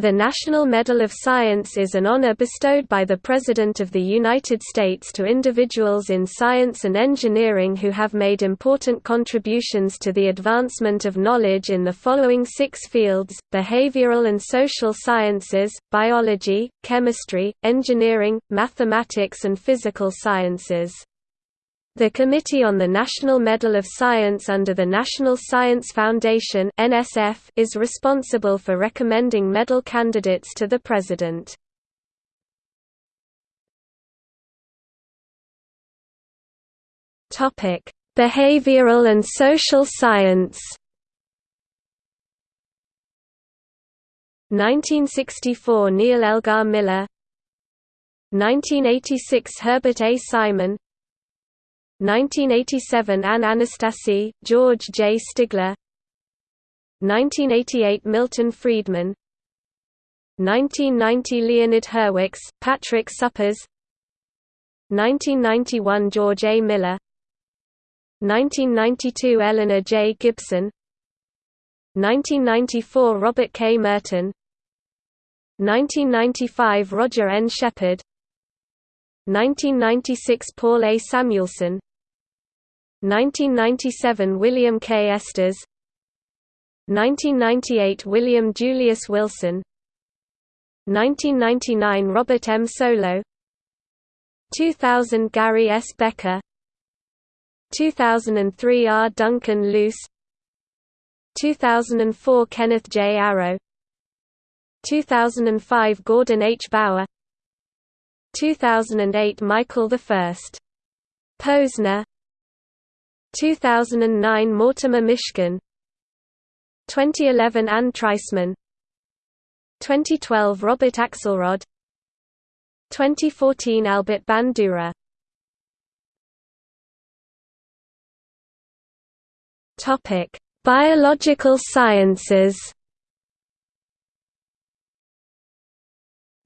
The National Medal of Science is an honor bestowed by the President of the United States to individuals in science and engineering who have made important contributions to the advancement of knowledge in the following six fields, behavioral and social sciences, biology, chemistry, engineering, mathematics and physical sciences. The Committee on the National Medal of Science under the National Science Foundation is responsible for recommending medal candidates to the President. Topic: Behavioral and social science. 1964 Neal Elgar Miller 1986 Herbert A. Simon 1987 Anne Anastasi, George J. Stigler 1988 Milton Friedman 1990 Leonid Hurwicz, Patrick Suppes 1991 George A. Miller 1992 Eleanor J. Gibson 1994 Robert K. Merton 1995 Roger N. Shepard 1996 Paul A. Samuelson 1997 William K. Estes 1998 William Julius Wilson 1999 Robert M. Solow 2000 Gary S. Becker 2003 R. Duncan Luce 2004 Kenneth J. Arrow 2005 Gordon H. Bower 2008 Michael I. Posner 2009 Mortimer Mishkin 2011 Anne Treisman. 2012 Robert Axelrod. 2014 Albert Bandura. Topic: Biological sciences.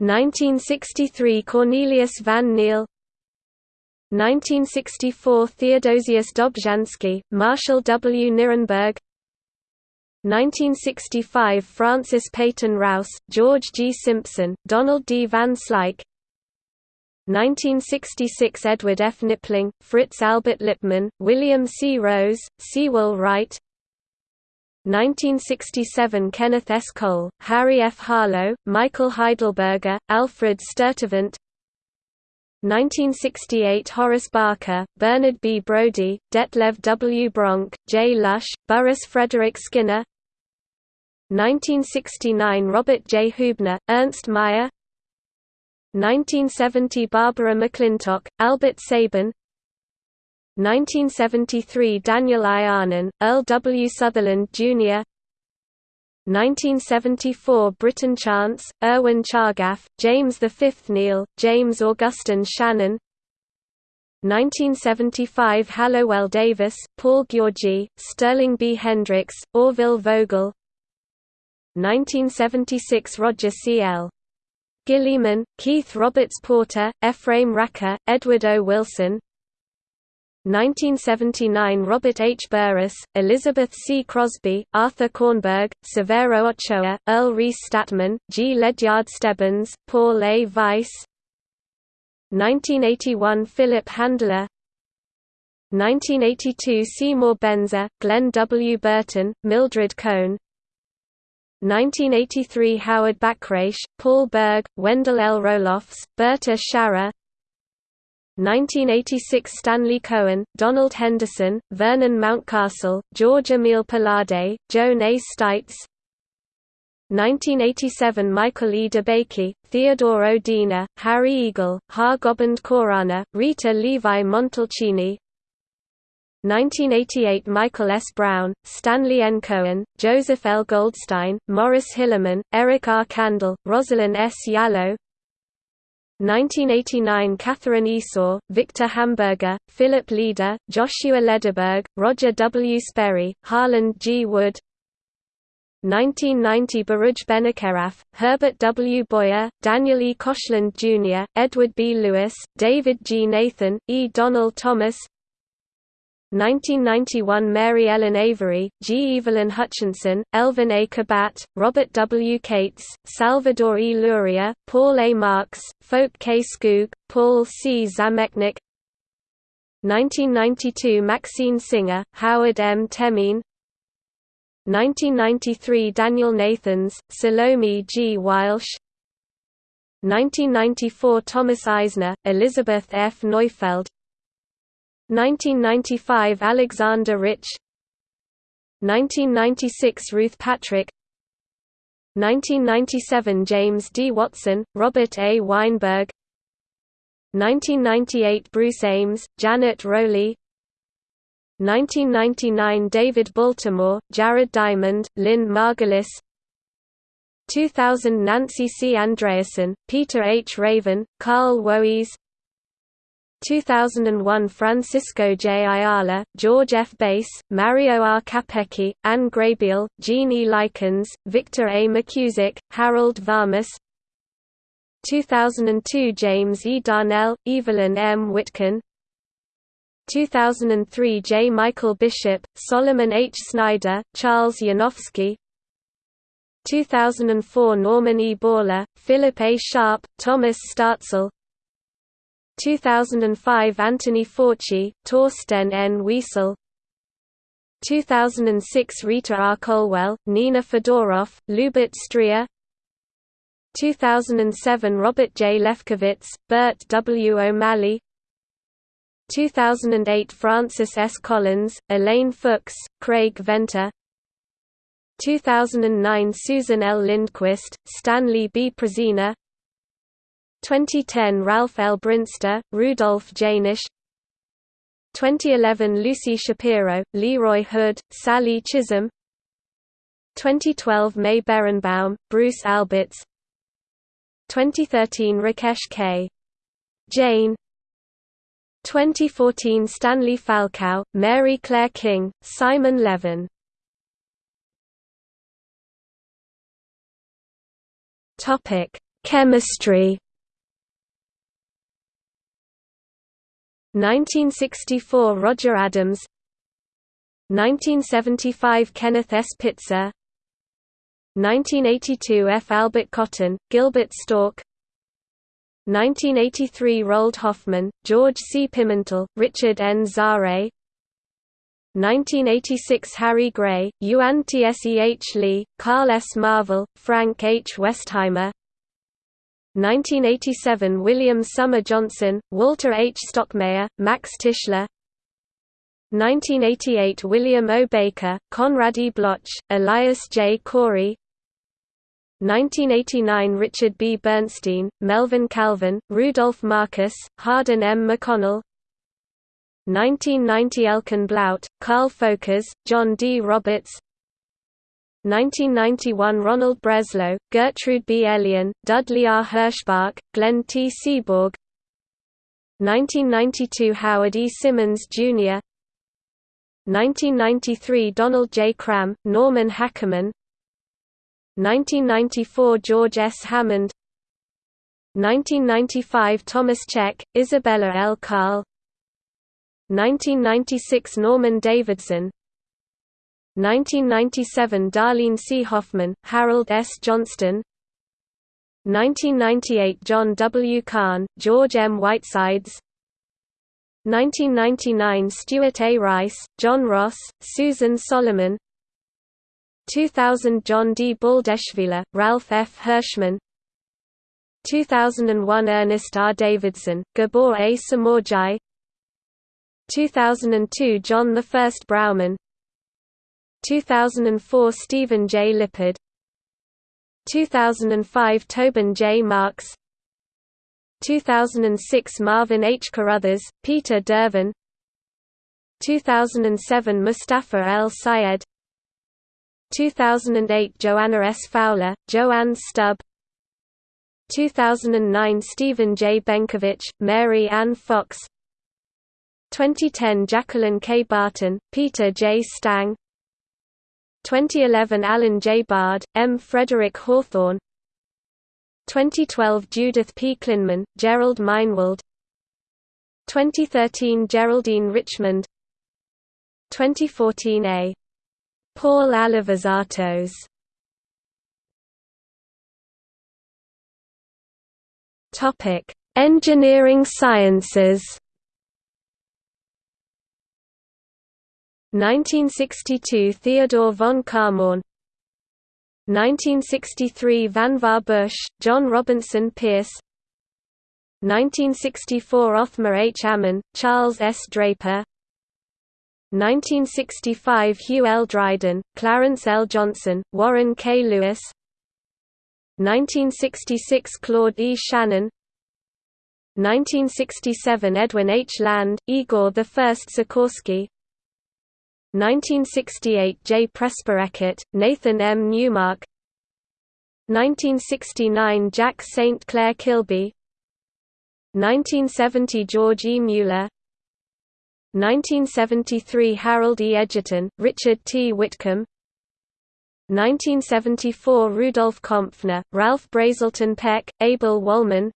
1963 Cornelius van Niel 1964 Theodosius Dobzhansky, Marshall W. Nirenberg 1965 Francis Peyton Rous, George G. Simpson, Donald D. Van Slyke 1966 Edward F. Knipling, Fritz Albert Lipmann, William C. Rose, Sewall Wright 1967 Kenneth S. Cole, Harry F. Harlow, Michael Heidelberger, Alfred Sturtevant 1968 Horace Barker, Bernard B. Brodie, Detlev W. Bronk, J. Lush, Burrhus Frederic Skinner 1969 Robert J. Huebner, Ernst Mayr 1970 Barbara McClintock, Albert Sabin 1973 Daniel I. Arnon, Earl W. Sutherland, Jr. 1974 Britton Chance, Erwin Chargaff, James V. Neel, James Augustine Shannon 1975 Hallowell Davis, Paul Gyorgy, Sterling B. Hendricks, Orville Vogel 1976 Roger C. L. Guillemin, Keith Roberts Porter, Ephraim Racker, Edward O. Wilson 1979 Robert H. Burris, Elizabeth C. Crosby, Arthur Kornberg, Severo Ochoa, Earl Reece Stadtman, G. Ledyard Stebbins, Paul A. Weiss 1981 Philip Handler 1982 Seymour Benzer, Glenn W. Burton, Mildred Cohn 1983 Howard Bachrach, Paul Berg, Wendell L. Roelofs, Berta Scharrer 1986 Stanley Cohen, Donald Henderson, Vernon Mountcastle, George Emile Palade, Joan A. Steitz 1987 Michael E. DeBakey, Theodore O. Diener, Harry Eagle, Har Gobind Khorana, Rita Levi Montalcini 1988 Michael S. Brown, Stanley N. Cohen, Joseph L. Goldstein, Maurice Hilleman, Eric R. Kandel, Rosalind S. Yalow 1989 Katherine Esau, Victor Hamburger, Philip Leder, Joshua Lederberg, Roger W. Sperry, Harland G. Wood 1990 Baruch Benacerraf, Herbert W. Boyer, Daniel E. Koshland Jr., Edward B. Lewis, David G. Nathan, E. Donald Thomas 1991 Mary Ellen Avery, G. Evelyn Hutchinson, Elvin A. Kabat, Robert W. Kates, Salvador E. Luria, Paul A. Marks, Folke K. Skoog, Paul C. Zamecnik 1992 Maxine Singer, Howard M. Temin 1993 Daniel Nathans, Salome G. Waelsch 1994 Thomas Eisner, Elizabeth F. Neufeld 1995 Alexander Rich 1996 Ruth Patrick 1997 James D. Watson, Robert A. Weinberg 1998 Bruce Ames, Janet Rowley 1999 David Baltimore, Jared Diamond, Lynn Margulis 2000 Nancy C. Andreasen, Peter H. Raven, Carl Woese 2001 Francisco J. Ayala, George F. Bass, Mario R. Capecchi, Anne Graybiel, Gene E. Likens, Victor A. McKusick, Harold Varmus 2002 James E. Darnell, Evelyn M. Witkin 2003 J. Michael Bishop, Solomon H. Snyder, Charles Yanofsky 2004 Norman E. Borlaug, Philip A. Sharp, Thomas Starzl 2005 Anthony Fauci, Torsten N. Wiesel 2006 Rita R. Colwell, Nina Fedoroff, Lubert Stryer 2007 Robert J. Lefkowitz, Bert W. O'Malley 2008 Francis S. Collins, Elaine Fuchs, Craig Venter 2009 Susan L. Lindquist, Stanley B. Prusiner 2010 Ralph L. Brinster, Rudolf Jaenisch 2011 Lucy Shapiro, Leroy Hood, Sally Chisholm. 2012 May Berenbaum, Bruce Alberts. 2013 Rakesh K. Jain. 2014 Stanley Falkow, Mary Claire King, Simon Levin. Chemistry 1964 Roger Adams 1975 Kenneth S. Pitzer 1982 F. Albert Cotton, Gilbert Stork 1983 Roald Hoffmann, George C. Pimentel, Richard N. Zare 1986 Harry Gray, Yuan Tseh Lee, Carl S. Marvel, Frank H. Westheimer 1987 William Summer Johnson, Walter H. Stockmayer, Max Tischler 1988 William O. Baker, Konrad E. Bloch, Elias J. Corey 1989 Richard B. Bernstein, Melvin Calvin, Rudolph Marcus, Hardin M. McConnell 1990 Elkan Blout, Karl Folkers, John D. Roberts 1991 Ronald Breslow, Gertrude B. Elion, Dudley R. Herschbach, Glenn T. Seaborg 1992 Howard E. Simmons, Jr. 1993 Donald J. Cram, Norman Hackerman 1994 George S. Hammond 1995 Thomas Cech, Isabella L. Karle 1996 Norman Davidson 1997 Darlene C. Hoffman, Harold S. Johnston 1998 John W. Cahn, George M. Whitesides 1999 Stuart A. Rice, John Ross, Susan Solomon 2000 John D. Baldeschwieler, Ralph F. Hirschmann 2001 Ernest R. Davidson, Gabor A. Somorjai 2002 John I. Brauman 2004 Stephen J. Lippard 2005 Tobin J. Marks 2006 Marvin H. Carruthers, Peter Dervan 2007 Mustafa El Sayed 2008 Joanna S. Fowler, JoAnne Stubbe 2009 Stephen J. Benkovic, Mary Ann Fox 2010 Jacqueline K. Barton, Peter J. Stang 2011 Alan J. Bard, M. Frederick Hawthorne 2012 Judith P. Klinman, Jerrold Meinwald 2013 Geraldine Richmond 2014a. Paul Alivisatos. Topic: Engineering sciences. 1962 Theodore von Kármán 1963 Vannevar Bush, John Robinson Pierce 1964 Othmar H. Ammann, Charles S. Draper 1965 Hugh L. Dryden, Clarence L. Johnson, Warren K. Lewis 1966 Claude E. Shannon 1967 Edwin H. Land, Igor I Sikorsky 1968 J. Presper Eckert, Nathan M. Newmark 1969 Jack St. Clair Kilby 1970 George E. Mueller 1973 Harold E. Edgerton, Richard T. Whitcomb 1974 Rudolf Kompfner, Ralph Brazelton Peck, Abel Wolman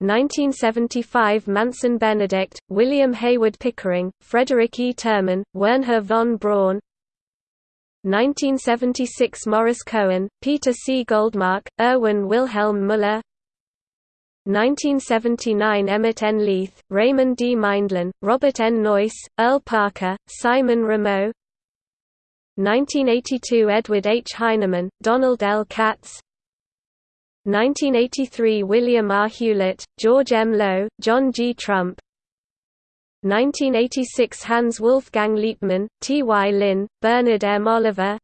1975 Manson Benedict, William Hayward Pickering, Frederick E. Terman, Wernher von Braun 1976 Morris Cohen, Peter C. Goldmark, Erwin Wilhelm Müller 1979 Emmett N. Leith, Raymond D. Mindlin, Robert N. Noyce, Earl Parker, Simon Ramo 1982 Edward H. Heinemann, Donald L. Katz 1983 William R. Hewlett, George M. Low, John G. Trump 1986 Hans Wolfgang Liepmann, T. Y. Lin, Bernard M. Oliver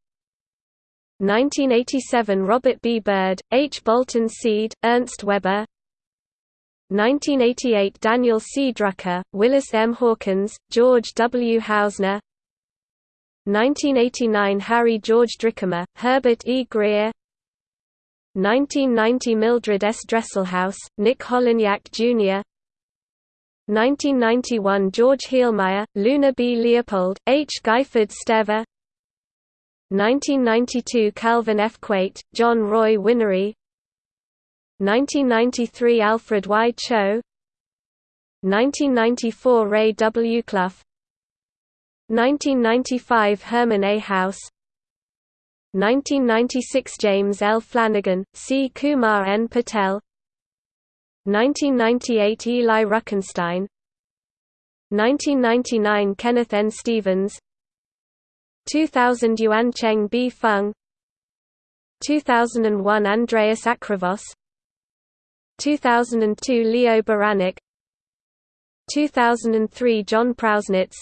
1987 Robert B. Bird, H. Bolton Seed, Ernst Weber 1988 Daniel C. Drucker, Willis M. Hawkins, George W. Housner 1989 Harry George Drickamer, Herbert E. Grier 1990 Mildred S. Dresselhaus, Nick Holonyak Jr. 1991 George Heilmeier, Luna B. Leopold, H. Guyford Stever 1992 Calvin F. Quate, John Roy Whinnery 1993 Alfred Y. Cho 1994 Ray W. Clough 1995 Herman A. Haus 1996 James L. Flanagan, C. Kumar N. Patel 1998 Eli Ruckenstein 1999 Kenneth N. Stevens 2000 Yuan Cheng B. Fung 2001 Andreas Acrivos 2002 Leo Beranek 2003 John Prausnitz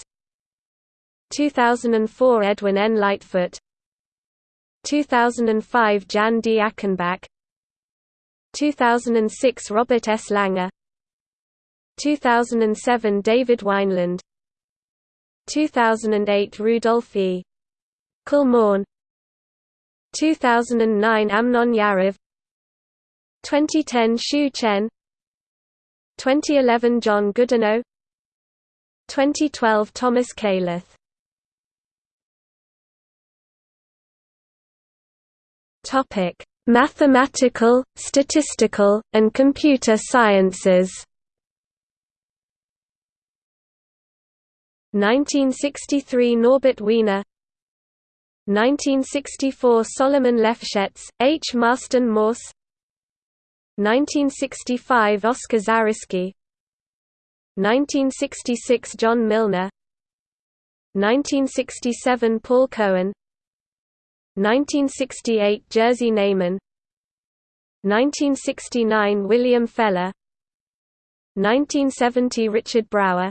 2004 Edwin N. Lightfoot 2005 Jan D. Achenbach. 2006 Robert S. Langer. 2007 David Wineland. 2008 Rudolf E. Kálmán 2009 Amnon Yariv 2010 Shu Chien. 2011 John Goodenough. 2012 Thomas Kailath Topic: Mathematical, statistical, and computer sciences. 1963 Norbert Wiener. 1964 Solomon Lefschetz, H. Marston Morse. 1965 Oscar Zariski 1966 John Milnor 1967 Paul Cohen 1968 Jerzy Neyman 1969 William Feller 1970 Richard Brauer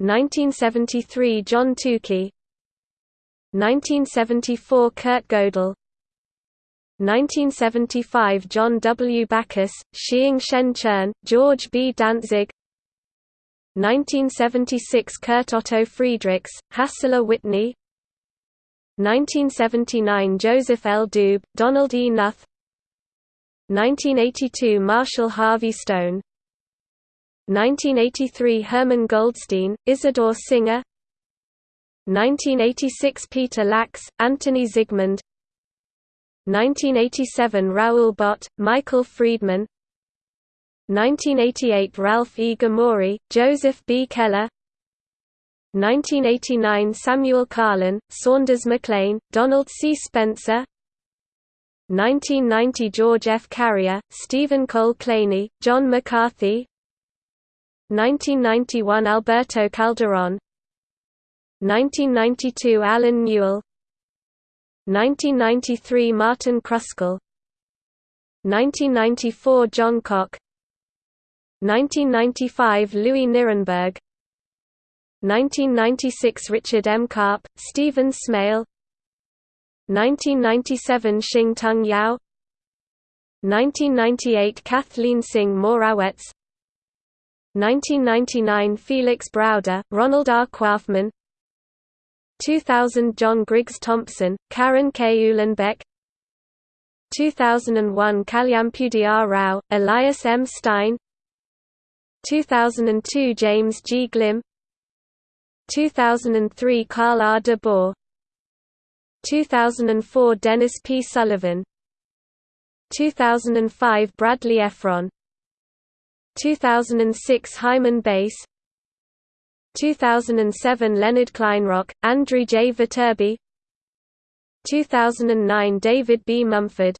1973 John Tukey 1974 Kurt Gödel 1975 John W. Backus, Shiing-Shen Chern, George B. Dantzig 1976 Kurt Otto Friedrichs, Hassler Whitney 1979 Joseph L. Doob, Donald E. Knuth 1982 Marshall Harvey Stone 1983 Herman Goldstine, Isidore Singer 1986 Peter Lax, Antoni Zygmund 1987 Raoul Bott, Michael Freedman 1988 Ralph E. Gomory, Joseph B. Keller 1989 Samuel Karlin, Saunders Mac Lane, Donald C. Spencer 1990 George F. Carrier, Stephen Cole Kleene, John McCarthy 1991 Alberto Calderon 1992 Alan Newell 1993 Martin Kruskal 1994 John Cocke 1995 Louis Nirenberg 1996 Richard M. Karp, Stephen Smale 1997 Shing-Tung Yau 1998 Cathleen Synge Morawetz 1999 Felix Browder, Ronald R. Coifman 2000 John Griggs Thompson, Karen K. Uhlenbeck 2001 Kalyampudi Rao, Elias M. Stein 2002 James G. Glimm 2003 Carl R. de Boor 2004 Dennis P. Sullivan 2005 Bradley Efron 2006 Hyman Bass 2007 Leonard Kleinrock, Andrew J. Viterbi 2009 David B. Mumford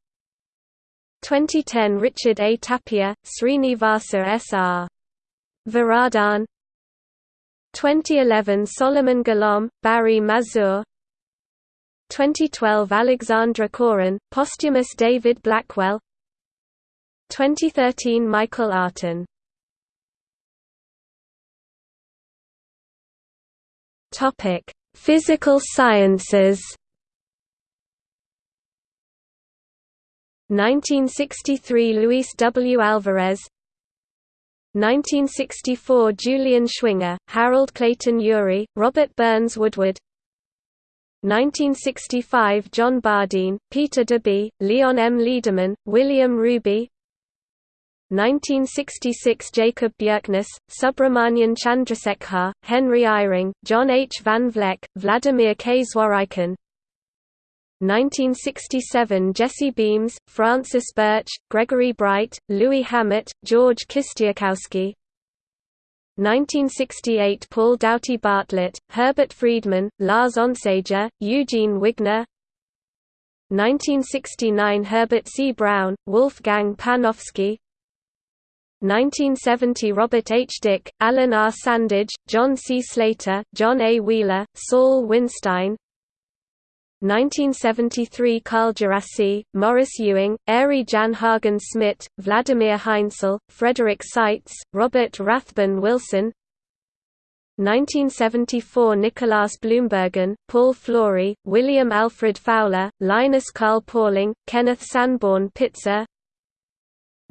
2010 Richard A. Tapia, Srinivasa S. R. Varadhan 2011 Solomon Golomb, Barry Mazur 2012 Alexandre Chorin, posthumous David Blackwell 2013 Michael Artin Topic: Physical sciences. 1963 Luis W. Alvarez 1964 Julian Schwinger, Harold Clayton Urey, Robert Burns Woodward 1965 John Bardeen, Peter Debye, Leon M. Lederman, William Rubey 1966 Jacob Bjerknes, Subramanian Chandrasekhar, Henry Eyring, John H. Van Vleck, Vladimir K. Zworykin 1967 Jesse Beams, Francis Birch, Gregory Breit, Louis Hammett, George Kistiakowsky 1968 Paul Doughty Bartlett, Herbert Friedman, Lars Onsager, Eugene Wigner 1969 Herbert C. Brown, Wolfgang Panofsky 1970 Robert H. Dicke, Alan R. Sandage, John C. Slater, John A. Wheeler, Saul Winstein 1973 Carl Djerassi, Maurice Ewing, Arie Jan Haagen-Smit, Vladimir Haensel, Frederick Seitz, Robert Rathbun Wilson 1974 Nicolaas Bloembergen, Paul Flory, William Alfred Fowler, Linus Carl Pauling, Kenneth Sanborn Pitzer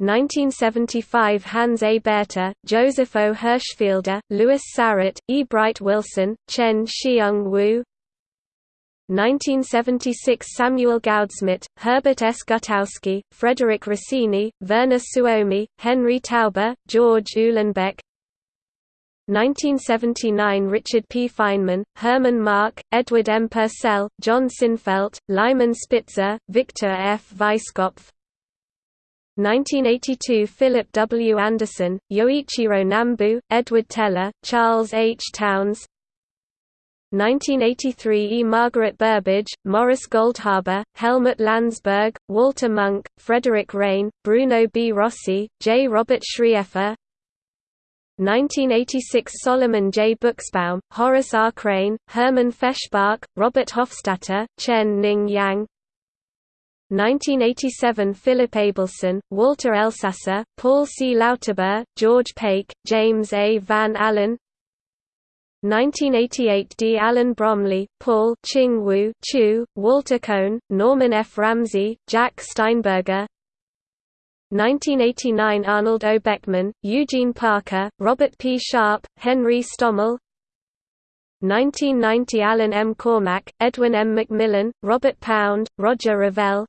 1975 Hans A. Bethe, Joseph O. Hirschfelder, Lewis Sarett, E. Bright Wilson, Chien-Shiung Wu 1976 Samuel Goudsmit, Herbert S. Gutowsky, Frederick Rossini, Verner Suomi, Henry Taube, George Uhlenbeck 1979 Richard P. Feynman, Hermann Mark, Edward M. Purcell, John Sinfelt, Lyman Spitzer, Victor F. Weisskopf 1982 Philip W. Anderson, Yoichiro Nambu, Edward Teller, Charles H. Townes 1983 E. Margaret Burbidge, Morris Goldhaber, Helmut Landsberg, Walter Munk, Frederick Rain, Bruno B. Rossi, J. Robert Schrieffer 1986 Solomon J. Buxbaum, Horace R. Crane, Hermann Feshbach, Robert Hofstadter, Chen Ning Yang 1987 Philip Abelson, Walter Elsasser, Paul C. Lauterbur, George Pake, James A. Van Allen 1988 D. Allen Bromley, Paul Ching Wu Chu, Walter Kohn, Norman F. Ramsey, Jack Steinberger 1989 Arnold O. Beckman, Eugene Parker, Robert P. Sharp, Henry Stommel 1990 Alan M. Cormack, Edwin M. McMillan, Robert Pound, Roger Revelle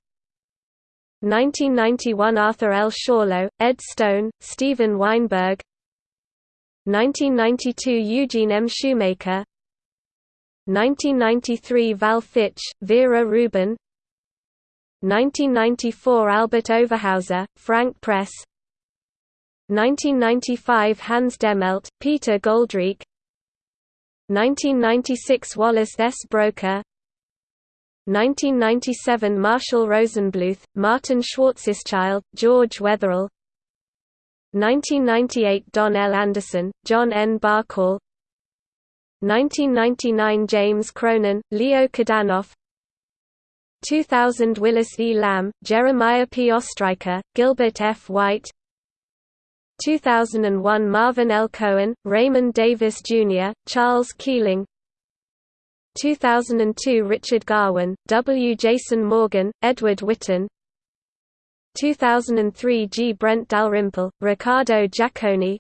1991 Arthur L. Schawlow, Ed Stone, Steven Weinberg 1992 Eugene M. Shoemaker. 1993 Val Fitch, Vera Rubin. 1994 Albert Overhauser, Frank Press. 1995 Hans Dehmelt, Peter Goldreich 1996 Wallace S. Broecker 1997 Marshall Rosenbluth, Martin Schwarzschild, George Wetherill 1998 Don L. Anderson, John N. Bahcall 1999 James Cronin, Leo Kadanoff 2000 Willis E. Lamb, Jeremiah P. Ostriker, Gilbert F. White 2001 Marvin L. Cohen, Raymond Davis Jr., Charles Keeling 2002 Richard Garwin, W. Jason Morgan, Edward Witten 2003 G. Brent Dalrymple, Riccardo Giacconi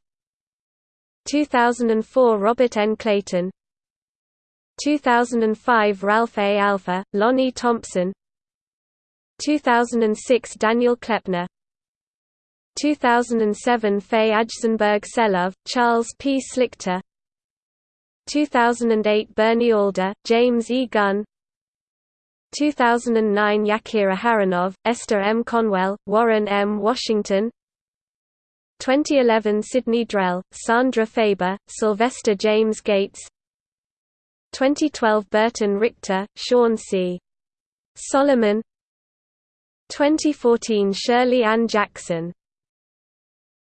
2004 Robert N. Clayton 2005 Ralph A. Alpher, Lonnie Thompson 2006 Daniel Kleppner 2007 Faye Ajzenberg Selove, Charles P. Slichter 2008 Bernie Alder, James E. Gunn 2009 Yakir Aharonov, Esther M. Conwell, Warren M. Washington 2011 Sidney Drell, Sandra Faber, Sylvester James Gates 2012 Burton Richter, Sean C. Solomon 2014 Shirley Ann Jackson